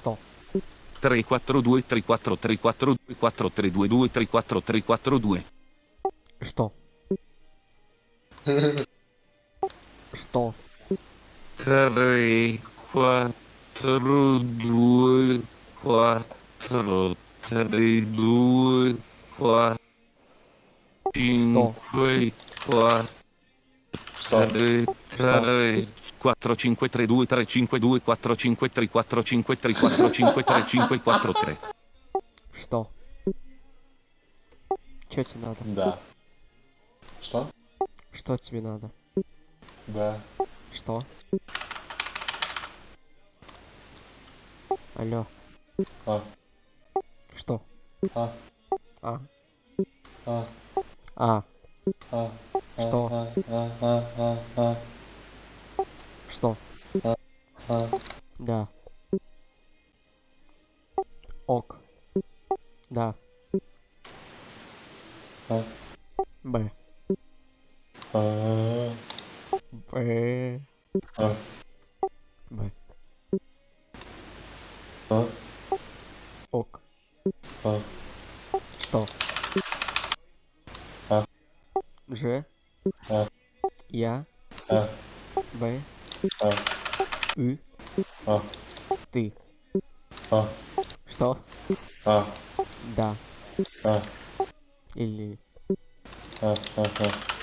testo. 342 3434 432 34342 Sto. Sto. 3 4 2 4 3 2 4 5 4 3 3 4 5 3 2 3 5 2 4 5 3 4 5 3 4 5 3 5 4 3 Что? Чё тебе надо? Да. Что? Что тебе надо? Да. Что? Алло. А. Что? А. А. А. А. А. Что? А. А. А. А. А. Что? А. Да. Ок. Да. А. Б. А. Б. А. Б. А. Ок. А. Что? А. Ж. А. Я. А. Б. А. Ü. А. Ты. А. Что? А. Да. А. Или... А. А. А.